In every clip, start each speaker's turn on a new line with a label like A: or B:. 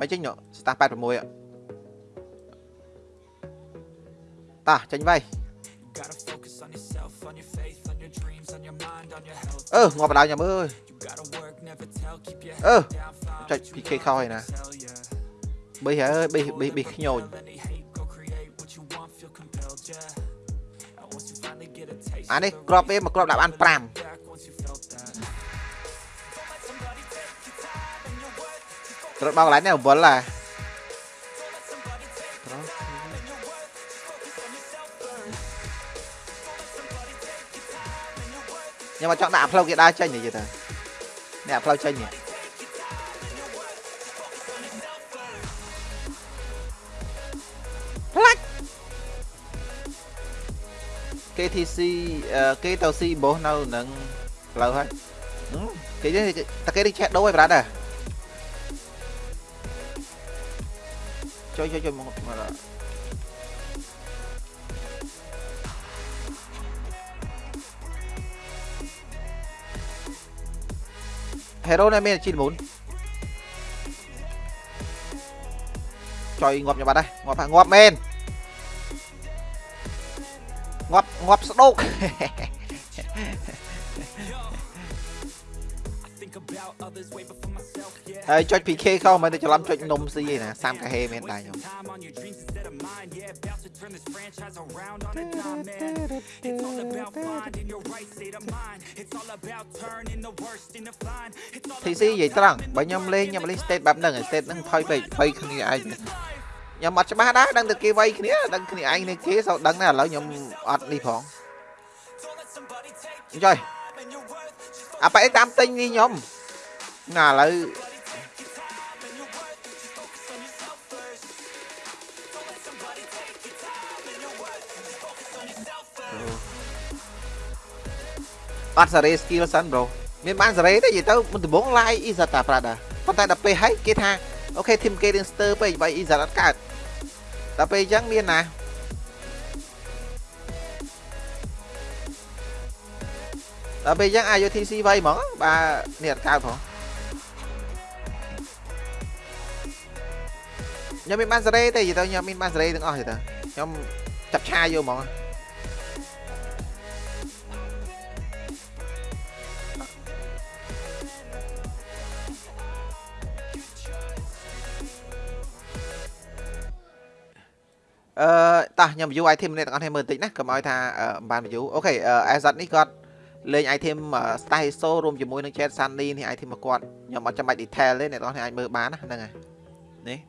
A: មិនចេញស្តាស់86តាចេញវៃអឺងាប់បដៅញ៉ាំអើយអឺចុច PK ខោហើយណាបេះអើយបេះបេះបេះខ្ញូចអានេះក្របវាមកក្របដាក់បាន5 រូវបោកកន្លែងនេះវល់ឡាខ្ញុំមកចង់ដាក់ផ្លូវគេដើរចេញនិយាយទៅនេះផ្លូវចេញនេះផ្លាច់ KTC គេទៅ C បោះនៅនឹងផ្លូវហើយគេតែគេនេះឆែកដូរឲ្យប្រាដែរ coy coy coy mau kemana hero này mình chín bốn. Trời ngọp nhà bạn đây ngọp ngọp men. Ngọp ngọp sốc ហើយចុច PK ខុសមិនទៅច្រឡំចុចនំស៊ីឯណាសាមកាហេមែនដែរខ្ញុំ turn this franchise around on a dime, man. It's all about finding your right state of mind. It's all about turning the worst into fine. It's all TC និយាយត្រង់បើខ្ញុំលេងខ្ញុំលេង state បែបហ្នឹង state ហ្នឹងថយពេកបីគ្នាឯងខ្ញុំអត់ច្បាស់ដែរដឹងតែគេវាយគ្នាដឹងគ្នាឯងនេះគេសោដឹងដែរឥឡូវខ្ញុំអត់នេះផងចុយអាប៉ែតាមទិញនេះខ្ញុំ ណាឥឡូវអត់សេរី skill សិន bro មានបានសេរីទេនិយាយទៅមិនដំបង live Izat តាប្រាដាប៉ុន្តែដល់ពេលហើយគេថាអូខេ team គេរៀងស្ទើពេកបើ Izat អត់កើតដល់ពេលអញ្ចឹងមានណាដល់ពេលអញ្ចឹង IoTC វៃហ្មងបើនេះអត់កើតផង ខ្ញុំមានបានសេរីទេនិយាយទៅខ្ញុំមានបានសេរីទាំងអស់ទេខ្ញុំចាប់ឆាយយកហ្មងអឺតោះខ្ញុំ view item នេះទាំងអស់គ្នាមើលបន្តិចណាកុំឲ្យថាបាន view អូខេ Azat នេះគាត់លេង item Styso រួមជាមួយនឹង Chat Sunny នេះ item របស់គាត់ខ្ញុំអត់ចាំបាច់ detail ទេអ្នកទាំងអស់គ្នាអាចមើលបានណាហ្នឹងហើយនេះ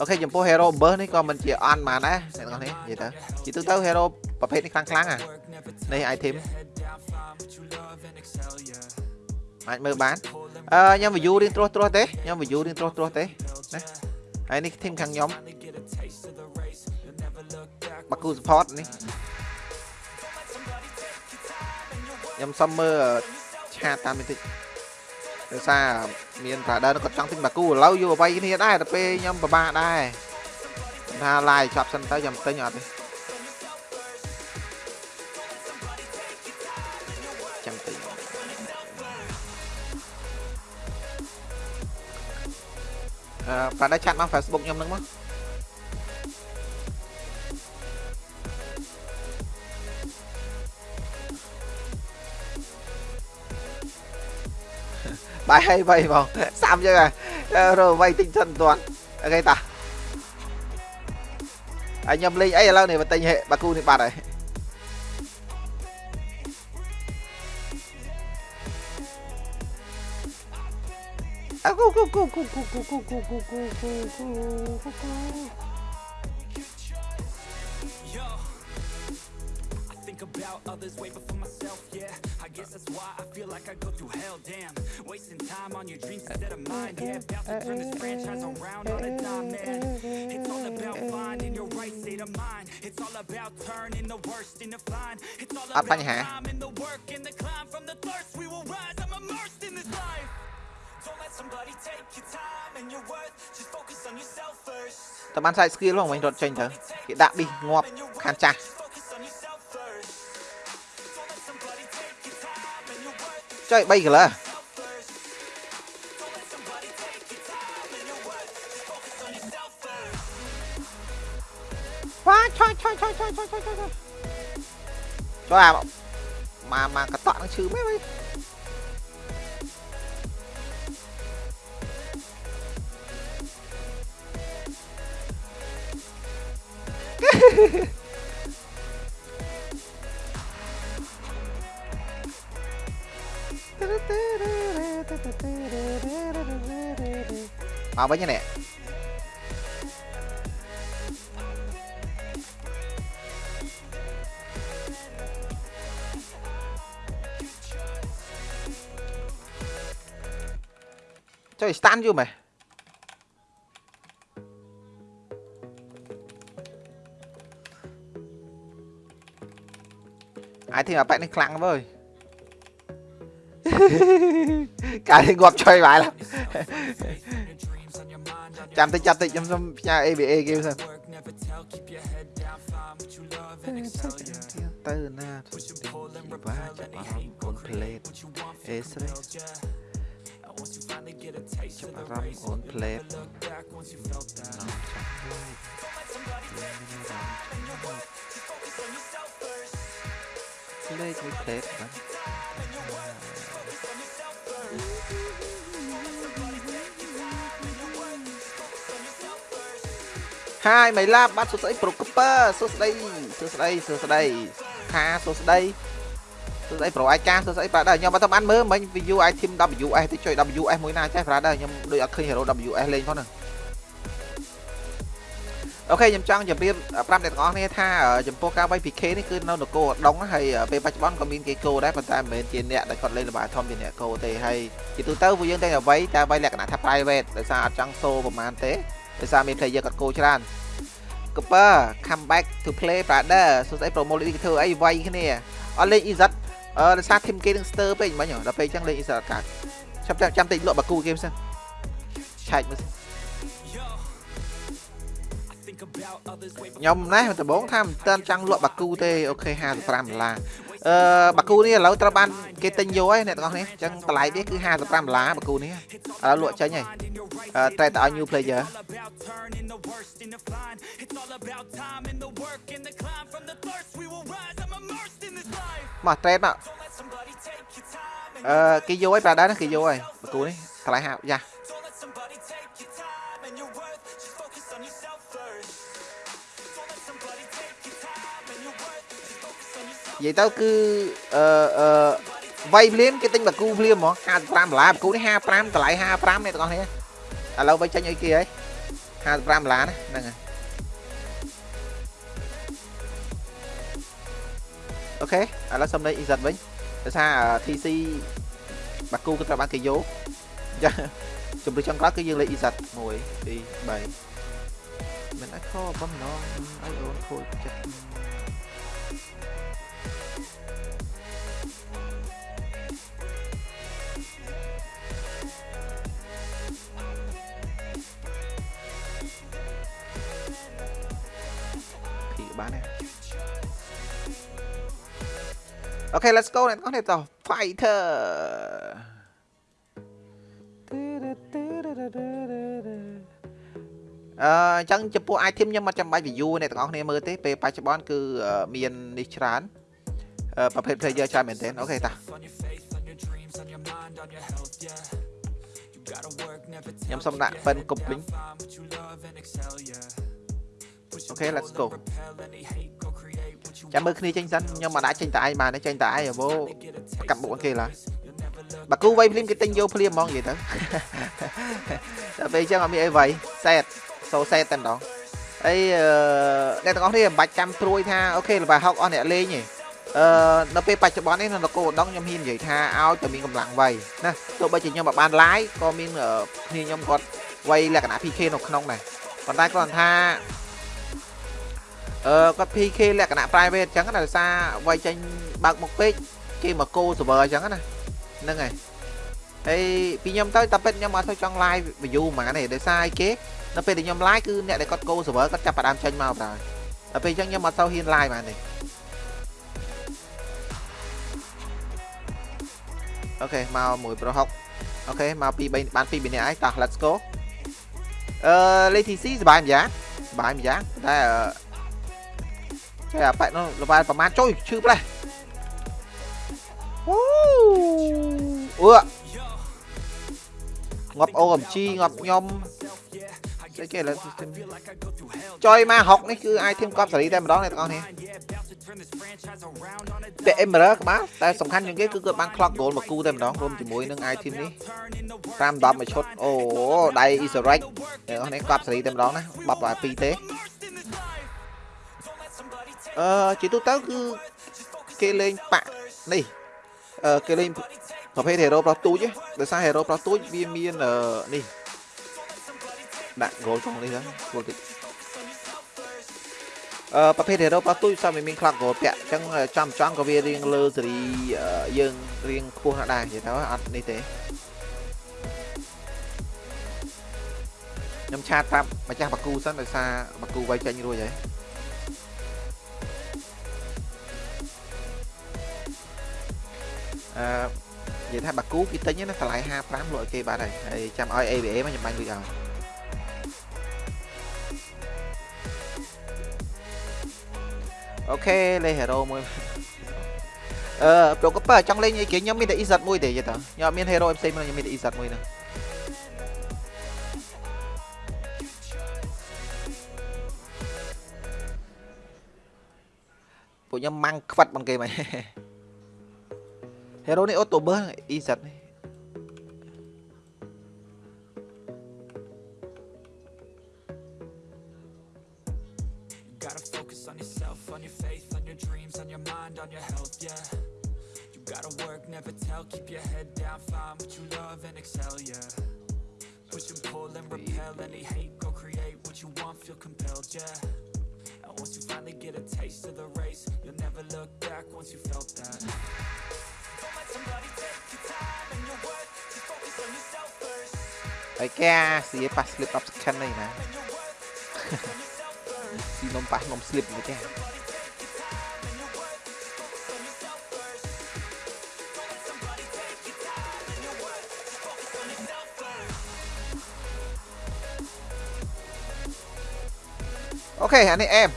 A: អូខេចំពោះ hero burst នេះក៏មិនជាអន់បានដែរអ្នកទាំងអស់គ្នានិយាយទៅជាទូទៅ hero ប្រភេទនេះខ្លាំងខ្លាំងអានេះ item អាចមើលបានអឺខ្ញុំ view រៀងត្រួសត្រាស់ទេខ្ញុំ view រៀងត្រួសត្រាស់ទេណាហើយនេះ team ខាងខ្ញុំបាគូ support នេះខ្ញុំសុំមើលឆាតតាមបន្តិច ដោយសារមានប្រាដើគាត់ចង់ទិញបាគូឥឡូវយកអ្វីគ្នាដែរតែពេលខ្ញុំពិបាកដែរថា live ចប់សិនទៅខ្ញុំទិញអត់ទេចាំទិញអឺប្រាដើឆាតមក Facebook ខ្ញុំនឹងមក បាយហើយវៃបងសាំយើងរវៃទិញសិនតាន់អូខេតាហើយខ្ញុំលេងអីឥឡូវនេះបើទិញបាគូនេះបាត់ហើ about others way before myself, yeah I guess that's why I feel like I go through hell, damn Wasting time on your dreams instead of mine, yeah About to turn this franchise around on a dime, man It's all about finding your right state of mind It's all about turning the worst into fine It's all about time and the work and the climb From the thirst we will rise, I'm immersed in this life Don't let somebody take your time and your worth Just focus on yourself first តើបាន side skill ហ្នឹងវិញរត់ចេញទៅគេដាក់ប៊ីងាប់ខាងចាស់ choi bay kìa, 마이클라. Wah, coy, coy, coy, coy, coy, coy, coy. Cho à mà mà cái tọa nó chứ mấy mấy. Hehehehe កកតក់នឹងឈឺមែនវិញមកវិញនេះចុះស្តា ចាំតិចចាំតិចខ្ញុំសុំផ្ញើ ABA គេសិនទៅណាទុតិបាចាប់អារម្មណ៍អូនផ្លេតអេស្រេចាប់អារម្មណ៍អូនផ្លេតលេខមួយផ្លេតបាទ ហាយមៃឡាបាត់សួស្ដីប្រូកពើសួស្ដីសួស្ដីសួស្ដីខាសួស្ដីសួស្ដីប្រូអាយកាសួស្ដីបាទដែរខ្ញុំអត់ទៅបានមើលមិញ view item WS ទៅជួយ WS មួយណាចេះបាទដែរខ្ញុំដូចអត់ឃើញ hero WS លេងផងហ្នឹងអូខេខ្ញុំចង់ជម្រាបប្រាប់អ្នកទាំងអស់គ្នាថាចំពោះការវាយ PK នេះគឺនៅនគរដងហើយពេលបច្ចុប្បន្នក៏មានគេគោដែរប៉ុន្តែមិនមែនជាអ្នកដែលគាត់លេងល្បែងធំជាអ្នកគោទេហើយជាទូទៅពួកយើងតែវាយតែវាយលក្ខណៈថា private ដោយសារអត់ចង់សូប្រហែលទេ ដោយសារមាន player គាត់គោច្រើន Cooper come back to play brother សួស្ដី promo នេះធ្វើអីវាយគ្នាអត់លេង Izat អឺដោយសារ team គេនឹងស្ទើពេកមិញដល់ពេលអញ្ចឹងលេង Izat កាត់ចាំចាំតិចលក់បាគូគេសិនឆែកមើលសិនខ្ញុំណេះដំបងថាមិនទាន់ចង់លក់បាគូទេអូខេ55ដុល្លារអឺបាគូនេះឥឡូវត្រូវបានគេទិញយកហើយអ្នកទាំងអស់គ្នាអញ្ចឹងតម្លៃនេះគឺ55ដុល្លារបាគូនេះឥឡូវលក់ចេញហើយអឺតែតឲ្យ new player មកត្រេតមកអឺគេយកហើយប្រាដែរគេយកហើយបាគូនេះតម្លៃ50យ៉ានិយាយទៅគឺអឺអឺវាយភ្លាមគេទិញបាគូភ្លាមហ្មង55ដុល្លារបាគូនេះ55តម្លៃ55នេះទាំងអស់គ្នាឥឡូវវាចេញអីគេហើយ 55ដុល្លារណាហ្នឹងហើយអូខេឥឡូវសុំលេខ EZ វិញដោយសារ TC បាគូគឺត្រូវបានគេយកចាជំរឿចុងក្រោយគឺយើងលេខ EZ 1 2 3មិនអាចខបំណងឲ្យអូនខូចចិត្ត OK let's go អ្នកទាំងអស់គ្នាតោះ fighter អឺអញ្ចឹងចំពោះ item ខ្ញុំអត់ចាំបាច់ view អ្នកទាំងអស់គ្នាមើលទេពេលបច្ចុប្បន្នគឺមាននេះច្រើនប្រភេទ player ច្រើនមែនទែន OK តាខ្ញុំសុំដាក់ប៉ិនគប់វិញអូខេ let's go ចាំមើលគ្នាចេញសិនខ្ញុំមិនអាចចេញតែឯងបានទេចេញតែឯងអូកាប់មុខគេឡើយបាគូវៃភ្លាមគេទិញយកភ្លាមហ្មងនិយាយទៅដល់ពេលអញ្ចឹងអត់មានអីវៃសែតសូសែតតែម្ដងអីអ្នកទាំងអស់គ្នាមិនបាច់ចាំព្រួយថាអូខេលបាហុកអស់អ្នកលេងទេអឺនៅពេលបច្ចុប្បន្ននេះនៅនគរឧដុង្គខ្ញុំហ៊ាននិយាយថាឲ្យតែមានកម្លាំងវៃណាទោះបីជាខ្ញុំមិនបាន live ក៏មានគ្នាខ្ញុំគាត់វៃលក្ខណៈ PK នៅក្នុងដែរប៉ុន្តែគ្រាន់ថា អឺគាត់ PK លក្ខណៈ private អញ្ចឹងណាដោយសារវាយចេញបើកមុខពេកគេមកគោ server អញ្ចឹងណាហ្នឹងហើយហើយពីខ្ញុំទៅតែពេលខ្ញុំអត់ធ្វើចង់ live view ហ្មងទេដោយសារអីគេនៅពេលដែលខ្ញុំ live គឺអ្នកដែលគាត់គោ server គាត់ចាប់ផ្ដើមចេញមកបាទដល់ពេលអញ្ចឹងខ្ញុំអត់ទៅហ៊ាន live បានទេអូខេមក1ប្រហុកអូខេមក2 3បាន2 3នាក់ហើយតោះ let's go អឺលេខ TC សុបាយម្យ៉ាងសុបាយម្យ៉ាងតែ គេអាប៉ែនោះលបែប្រហែលចុយឈឺផ្លេះអូអឺងាប់ OMG ងាប់ខ្ញុំស្អីគេលើ system ចុយមក6នេះគឺ item កប់សេរីតែម្ដងអ្នកទាំងអស់នេះពាក់ emerald ក្បាលតែសំខាន់ជាងគេគឺគាត់បាន clock goal មកគូតែម្ដងរួមជាមួយនឹង item នេះ5 10មួយឈុតអូដៃ Isarac អ្នកទាំងអស់នេះកប់សេរីតែម្ដងណាបបឲ្យ2ទេ អឺជាទូទៅគឺគេលេងបាក់នេះអឺគេលេងប្រភេទ hero ប្រុសទូចទេដោយសារ hero ប្រុសទូចវាមាននេះដាក់ goal ក្នុងនេះហ្នឹងគួរតិចអឺប្រភេទ hero ប្រុសទូចសមមាន clock goal ពាក់អញ្ចឹងចំចំក៏វារៀងលើសេរីយើងរៀងខ្ពស់ណាស់ដែរនិយាយទៅអត់នេះទេខ្ញុំឆាតប្រាប់ម្ចាស់បាគូសិនដោយសារបាគូវាយចេញរួចហើយ អឺនិយាយថាបាគូគេទិញណាតម្លៃ55លក់ឲ្យគេបាត់ហើយហើយចាំឲ្យ AVA មកខ្ញុំបាញ់លុយឲ្យអូខេលេ hero មួយអឺប្រកបចង់លេងអីគេខ្ញុំមានតែ EZ មួយទេយល់តើខ្ញុំអត់មាន hero ផ្សេងមកខ្ញុំមានតែ EZ មួយហ្នឹងពួកខ្ញុំម៉ាំងខ្វិតបងគេមក hero នេះអូតូ ហើយគេស៊ីឲ្យប៉ះ slip up scan នេះណា
B: And your worth, focus on yourself first.
A: ស៊ីនំប៉ះនំ slip មួយទេអូខេអានេះអែម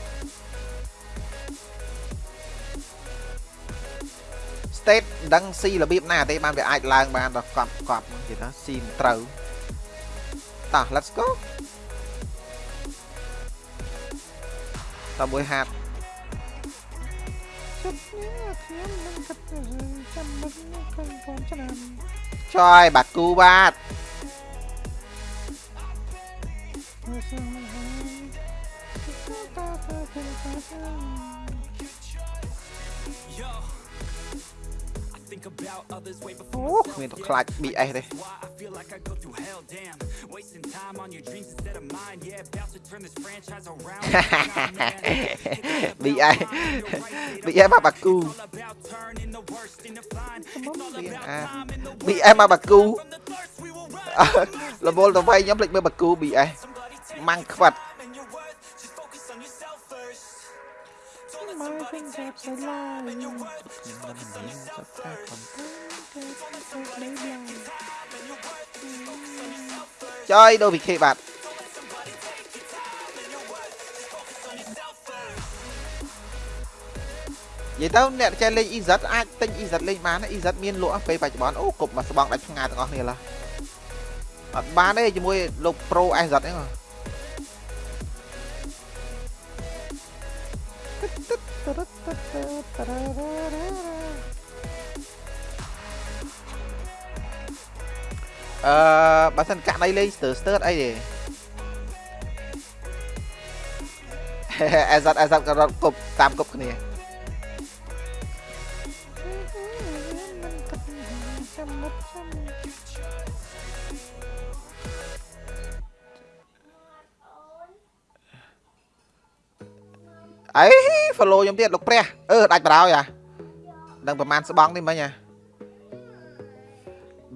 A: state មិនដឹងស៊ីរបៀបណាទេបានវាអាចឡើងបានដល់កប់កប់និយាយថាស៊ីមិនត្រូវ តោះ let's go តមួយហាត់ចយបាត់ អូ
B: before
A: គ្មានទៅខ្លាច BS ទេ
B: why I feel like I go through hell, damn. Wasting time on your dreams instead of mine, yeah. About to turn this franchise around.
A: BS BS មកបាគូ
B: All about turning the worst into fine. It's all
A: រៀង
B: about
A: អា
B: time and the
A: BS មក មក
B: somebody
A: វិញចាប់ស្លាយ
B: and your worth.
A: ខ្ញុំមិនមានសត្វតែប៉ុន្តែចយដូ PK បាទនិយាយទៅអ្នកចេះលេង EZ អាចទិញ EZ លេងបាន EZ មានលក់ពេលបច្ចុប្បន្នអូគប់មកស្បង់ដាច់ឆ្ងាយទាំងអស់គ្នាឡើអត់បានទេជាមួយលោក Pro SZ ហ្នឹង អឺបើសិនកាក់ដៃលេងស្ទើស្ទើអីទេអេសាត់អេសាត់ក៏រត់គប់តាមគប់គ្នា អី follow ខ្ញុំទៀតលោកព្រះអឺដាច់បរោយអាដឹងប្រហែលស្បង់នេះមិញអា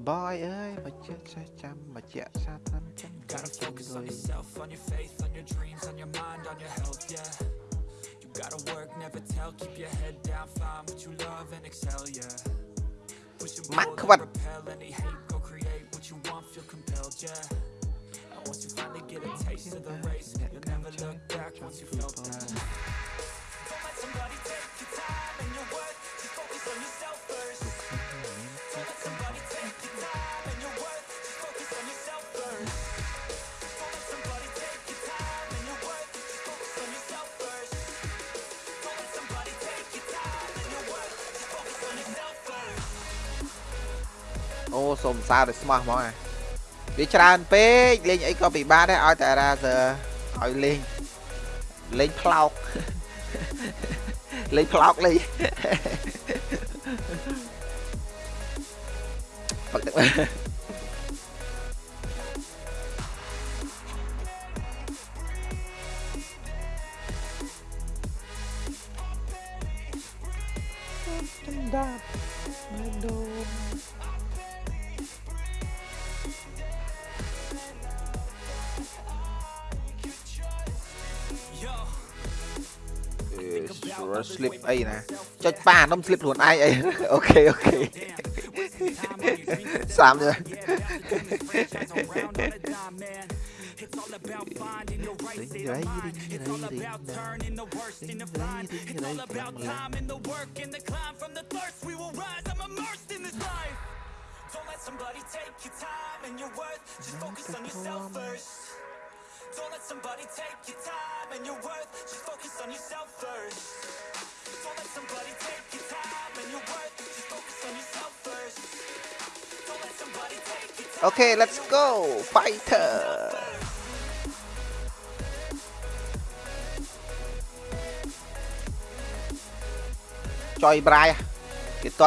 A: boy អើយមកជិះចេះចាំមកជាសាត្រឹមចាំ
B: Gotta focus on yourself, on your faith, on your dreams, on your mind, on your health, yeah. You gotta work, never tell, keep your head down, find what you love and excel, yeah. Push and
A: Mắc
B: pull
A: vật.
B: and repel any hate, go create what you want, feel compelled, yeah. And once you finally get a taste of the race, you'll never look back once you felt that.
A: អូសូមសារឲ្យស្មោះហ្មងអា វាច្រើនពេកលេងអីក៏ពិបាកដែរឲ្យតែរ៉ាសើឲ្យលេងលេងផ្លោកលេងផ្លោកលេង slip អីណាចុចប៉ានំ slip ខ្លួនឯងអីអូខេអូខេសាមនេះ
B: It's all about finding the right state of mind. It's all about turning the worst into fine. It's all about time and the work and the climb from the thirst. We will rise. I'm immersed in this life. Don't let somebody take your time and your worth. Just focus on yourself first. Don't let somebody take your time and your worth. Just focus on yourself first. Don't let somebody take your time and your worth. Just focus on yourself first. Don't let somebody take your time.
A: អូខេ let's go fighter ចុយប្រាយគេទា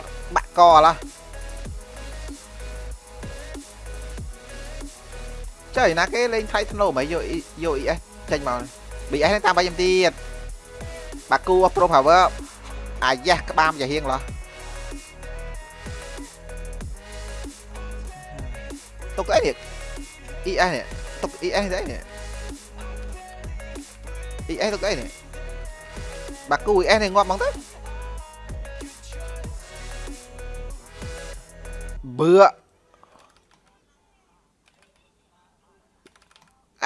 A: ត់បាក់កអឡោះចុយណាគេលេងថៃធ្នូមិនយកយក ES ចេញមក BS ហ្នឹងតាមបាយខ្ញុំទៀតបាគូ Pro Power អាយ៉ាស់ក្បាលយ៉ាហៀងឡោះទុកអីនេះ ES នេះទុក ES នេះអីនេះ ES ទុកអីនេះបាគូ ES នេះងាប់ហ្មងទៅបឺ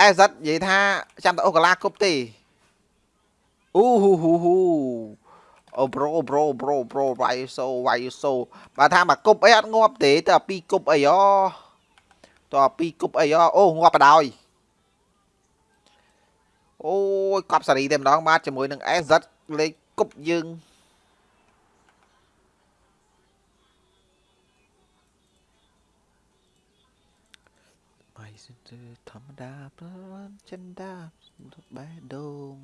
A: អេសិតនិយាយថាចាំតែអូកាឡាគប់ទេអូហ៊ូហ៊ូហ៊ូអូប្រូប្រូប្រូប្រូវាយសូវាយសូបើថាមកគប់អីអត់ងាប់ទេតែពីរគប់អីអូតើពីរគប់អីអូអូងាប់បដ ாய் អូយកប់សារីតែម្ដងបាទជាមួយនឹង SZ លេខគប់យើង បាយសិនធម្មតាប្រចិនតាបែដង